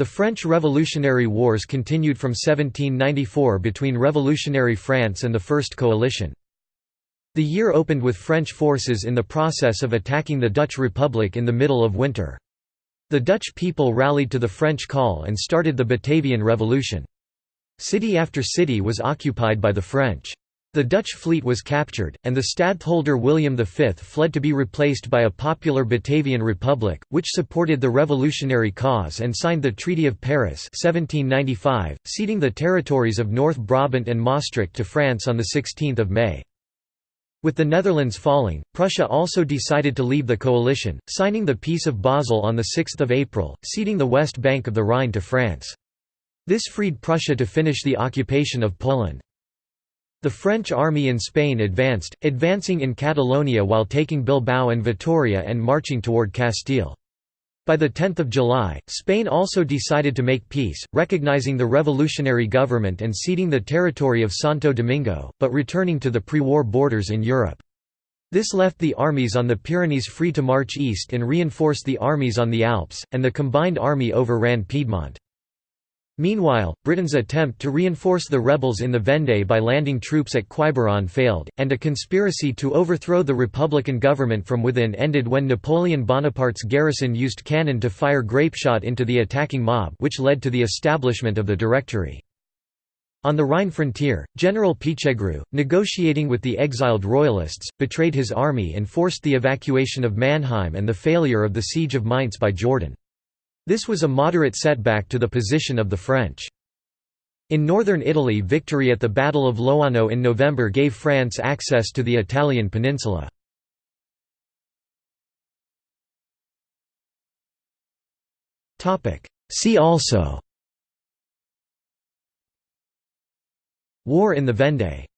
The French Revolutionary Wars continued from 1794 between revolutionary France and the First Coalition. The year opened with French forces in the process of attacking the Dutch Republic in the middle of winter. The Dutch people rallied to the French call and started the Batavian Revolution. City after city was occupied by the French. The Dutch fleet was captured, and the stadtholder William V fled to be replaced by a popular Batavian Republic, which supported the revolutionary cause and signed the Treaty of Paris 1795, ceding the territories of North Brabant and Maastricht to France on 16 May. With the Netherlands falling, Prussia also decided to leave the coalition, signing the Peace of Basel on 6 April, ceding the west bank of the Rhine to France. This freed Prussia to finish the occupation of Poland. The French army in Spain advanced, advancing in Catalonia while taking Bilbao and Vitoria and marching toward Castile. By 10 July, Spain also decided to make peace, recognizing the revolutionary government and ceding the territory of Santo Domingo, but returning to the pre-war borders in Europe. This left the armies on the Pyrenees free to march east and reinforce the armies on the Alps, and the combined army overran Piedmont. Meanwhile, Britain's attempt to reinforce the rebels in the Vendée by landing troops at Quiberon failed, and a conspiracy to overthrow the Republican government from within ended when Napoleon Bonaparte's garrison used cannon to fire grapeshot into the attacking mob which led to the establishment of the Directory. On the Rhine frontier, General Pichegru, negotiating with the exiled royalists, betrayed his army and forced the evacuation of Mannheim and the failure of the siege of Mainz by Jourdan. This was a moderate setback to the position of the French. In northern Italy victory at the Battle of Loano in November gave France access to the Italian peninsula. See also War in the Vendée